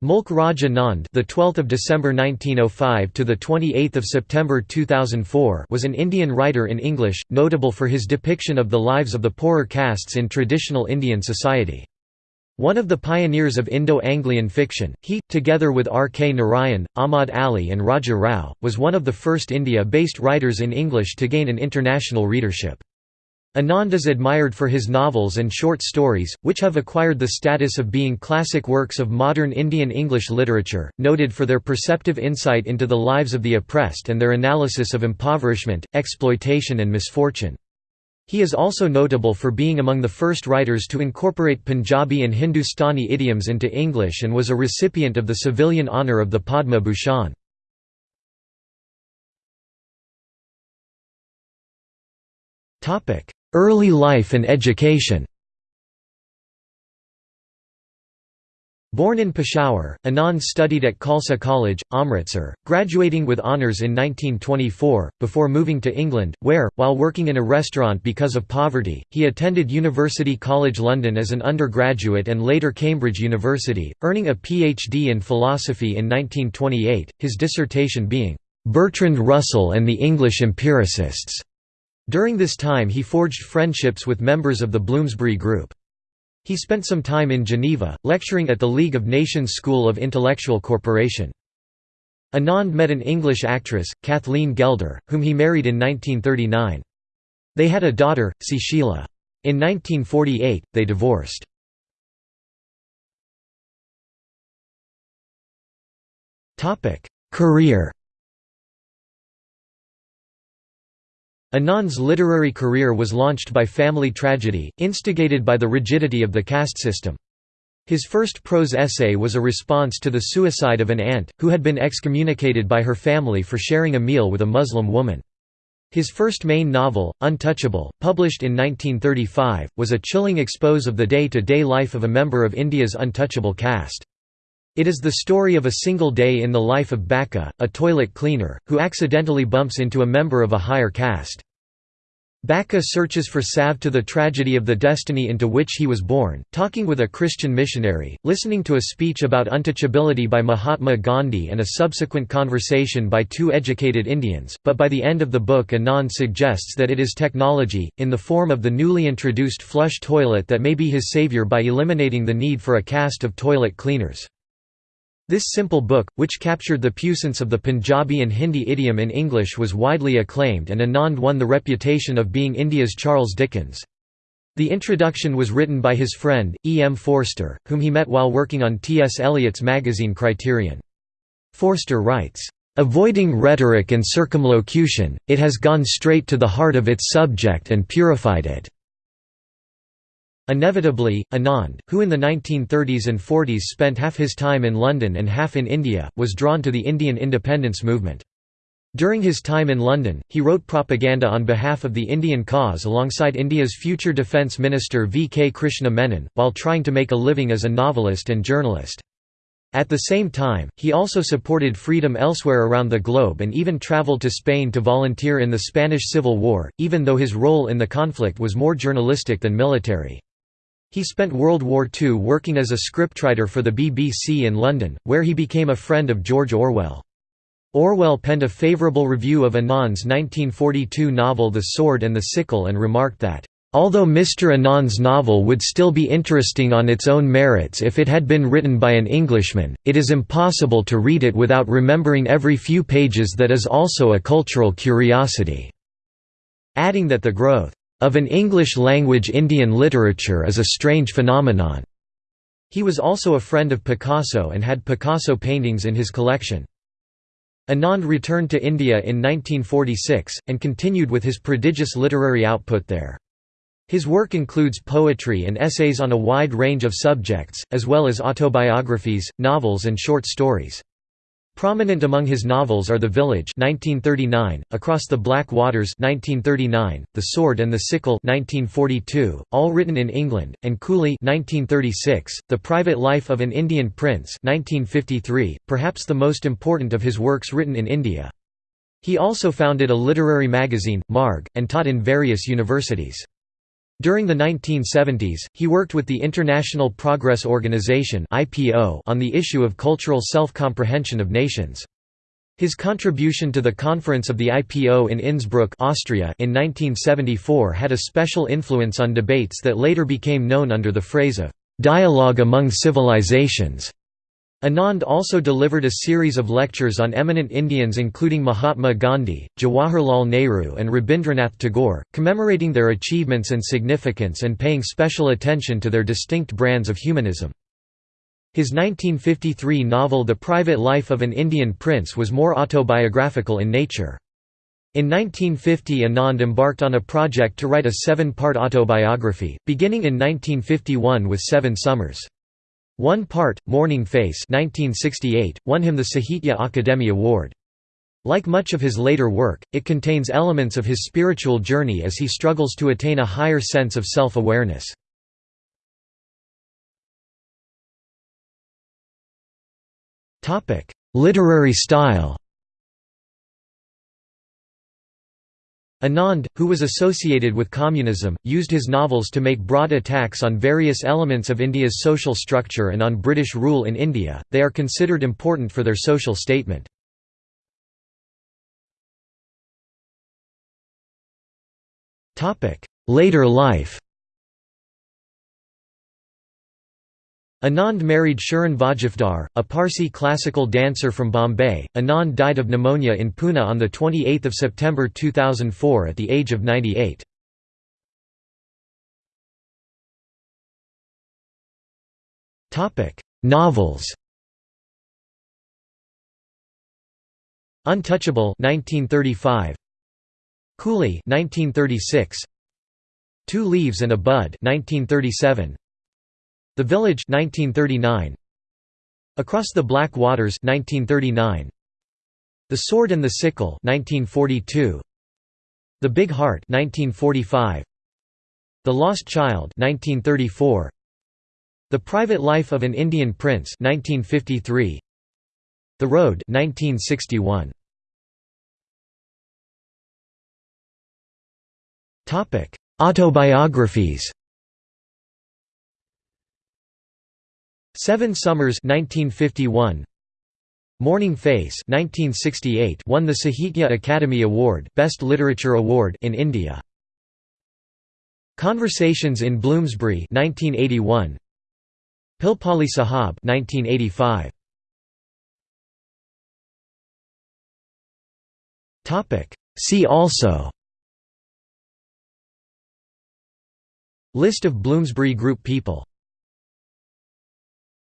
Mulk Raj Anand, the 12th of December 1905 to the 28th of September 2004, was an Indian writer in English, notable for his depiction of the lives of the poorer castes in traditional Indian society. One of the pioneers of Indo-Anglian fiction, he, together with R. K. Narayan, Ahmad Ali and Raja Rao, was one of the first India-based writers in English to gain an international readership. Anand is admired for his novels and short stories, which have acquired the status of being classic works of modern Indian English literature, noted for their perceptive insight into the lives of the oppressed and their analysis of impoverishment, exploitation and misfortune. He is also notable for being among the first writers to incorporate Punjabi and Hindustani idioms into English and was a recipient of the civilian honour of the Padma Bhushan. Early life and education Born in Peshawar, Anand studied at Khalsa College, Amritsar, graduating with honours in 1924, before moving to England, where, while working in a restaurant because of poverty, he attended University College London as an undergraduate and later Cambridge University, earning a PhD in philosophy in 1928, his dissertation being, "'Bertrand Russell and the English Empiricists'". During this time he forged friendships with members of the Bloomsbury Group. He spent some time in Geneva, lecturing at the League of Nations School of Intellectual Cooperation. Anand met an English actress, Kathleen Gelder, whom he married in 1939. They had a daughter, Sushila. In 1948, they divorced. Career Anand's literary career was launched by family tragedy, instigated by the rigidity of the caste system. His first prose essay was a response to the suicide of an aunt, who had been excommunicated by her family for sharing a meal with a Muslim woman. His first main novel, Untouchable, published in 1935, was a chilling expose of the day-to-day -day life of a member of India's untouchable caste. It is the story of a single day in the life of Bakha, a toilet cleaner, who accidentally bumps into a member of a higher caste. Bakha searches for salve to the tragedy of the destiny into which he was born, talking with a Christian missionary, listening to a speech about untouchability by Mahatma Gandhi and a subsequent conversation by two educated Indians, but by the end of the book Anand suggests that it is technology, in the form of the newly introduced flush toilet that may be his savior by eliminating the need for a caste of toilet cleaners. This simple book, which captured the puissance of the Punjabi and Hindi idiom in English was widely acclaimed and Anand won the reputation of being India's Charles Dickens. The introduction was written by his friend, E. M. Forster, whom he met while working on T. S. Eliot's magazine Criterion. Forster writes, "...avoiding rhetoric and circumlocution, it has gone straight to the heart of its subject and purified it." Inevitably, Anand, who in the 1930s and 40s spent half his time in London and half in India, was drawn to the Indian independence movement. During his time in London, he wrote propaganda on behalf of the Indian cause alongside India's future Defence Minister V. K. Krishna Menon, while trying to make a living as a novelist and journalist. At the same time, he also supported freedom elsewhere around the globe and even travelled to Spain to volunteer in the Spanish Civil War, even though his role in the conflict was more journalistic than military. He spent World War II working as a scriptwriter for the BBC in London, where he became a friend of George Orwell. Orwell penned a favourable review of Anand's 1942 novel The Sword and the Sickle and remarked that, "...although Mr. Anand's novel would still be interesting on its own merits if it had been written by an Englishman, it is impossible to read it without remembering every few pages that is also a cultural curiosity." Adding that the growth of an English-language Indian literature is a strange phenomenon. He was also a friend of Picasso and had Picasso paintings in his collection. Anand returned to India in 1946, and continued with his prodigious literary output there. His work includes poetry and essays on a wide range of subjects, as well as autobiographies, novels and short stories. Prominent among his novels are The Village 1939, Across the Black Waters 1939, The Sword and the Sickle 1942, all written in England, and Coolie 1936, The Private Life of an Indian Prince 1953, perhaps the most important of his works written in India. He also founded a literary magazine, Marg, and taught in various universities. During the 1970s, he worked with the International Progress Organization on the issue of cultural self-comprehension of nations. His contribution to the conference of the IPO in Innsbruck Austria in 1974 had a special influence on debates that later became known under the phrase of «dialogue among civilizations». Anand also delivered a series of lectures on eminent Indians including Mahatma Gandhi, Jawaharlal Nehru and Rabindranath Tagore, commemorating their achievements and significance and paying special attention to their distinct brands of humanism. His 1953 novel The Private Life of an Indian Prince was more autobiographical in nature. In 1950 Anand embarked on a project to write a seven-part autobiography, beginning in 1951 with Seven Summers. One part, Morning Face 1968, won him the Sahitya Akademi Award. Like much of his later work, it contains elements of his spiritual journey as he struggles to attain a higher sense of self-awareness. Literary style Anand, who was associated with communism, used his novels to make broad attacks on various elements of India's social structure and on British rule in India, they are considered important for their social statement. Later life Anand married Shirin Vajifdar, a Parsi classical dancer from Bombay. Anand died of pneumonia in Pune on 28 September 2004 at the age of 98. Novels Untouchable 1935 Coolie 1936 Two Leaves and a Bud 1937 the Village 1939 Across the Black Waters 1939 The Sword and the Sickle 1942 The Big Heart 1945 The Lost Child 1934 The Private Life of an Indian Prince 1953 The Road 1961 Topic Autobiographies Seven Summers 1951 Morning Face 1968 won the Sahitya Akademi Award Best Literature Award in India. Conversations in Bloomsbury 1981 Pilpali Sahab 1985 Topic. See also. List of Bloomsbury Group people